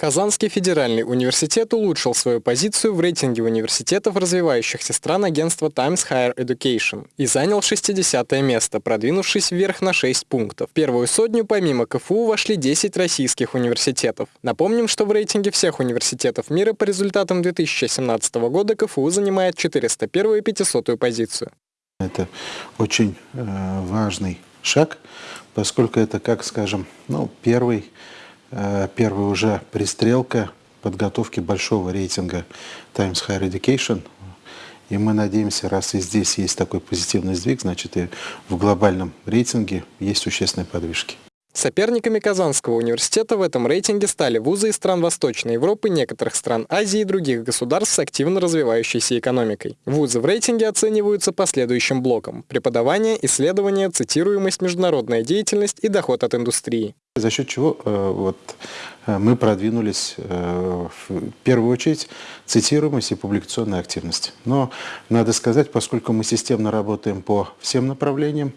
Казанский федеральный университет улучшил свою позицию в рейтинге университетов развивающихся стран агентства Times Higher Education и занял 60 место, продвинувшись вверх на 6 пунктов. В первую сотню помимо КФУ вошли 10 российских университетов. Напомним, что в рейтинге всех университетов мира по результатам 2017 года КФУ занимает 401 и 500 позицию. Это очень э, важный шаг, поскольку это, как скажем, ну, первый Э, первая уже пристрелка подготовки большого рейтинга Times Higher Education. И мы надеемся, раз и здесь есть такой позитивный сдвиг, значит и в глобальном рейтинге есть существенные подвижки. Соперниками Казанского университета в этом рейтинге стали вузы из стран Восточной Европы, некоторых стран Азии и других государств с активно развивающейся экономикой. Вузы в рейтинге оцениваются по следующим блокам – преподавание, исследование, цитируемость, международная деятельность и доход от индустрии. За счет чего э, вот, э, мы продвинулись э, в первую очередь цитируемость и публикационная активность. Но надо сказать, поскольку мы системно работаем по всем направлениям,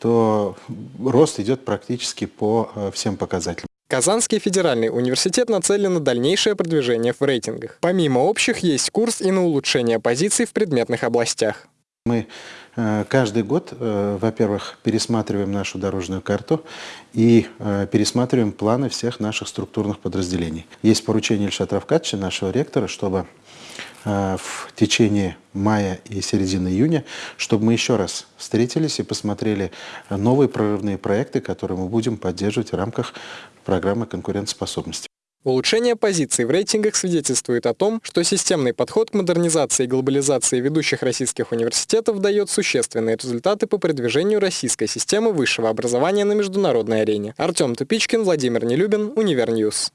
то рост идет практически по э, всем показателям. Казанский федеральный университет нацелен на дальнейшее продвижение в рейтингах. Помимо общих, есть курс и на улучшение позиций в предметных областях. Мы э, каждый год, э, во-первых, пересматриваем нашу дорожную карту и пересматриваем планы всех наших структурных подразделений. Есть поручение Ильшата Равкадьевича, нашего ректора, чтобы в течение мая и середины июня, чтобы мы еще раз встретились и посмотрели новые прорывные проекты, которые мы будем поддерживать в рамках программы конкурентоспособности. Улучшение позиций в рейтингах свидетельствует о том, что системный подход к модернизации и глобализации ведущих российских университетов дает существенные результаты по продвижению российской системы высшего образования на международной арене. Артем Тупичкин, Владимир Нелюбин, Универньюз.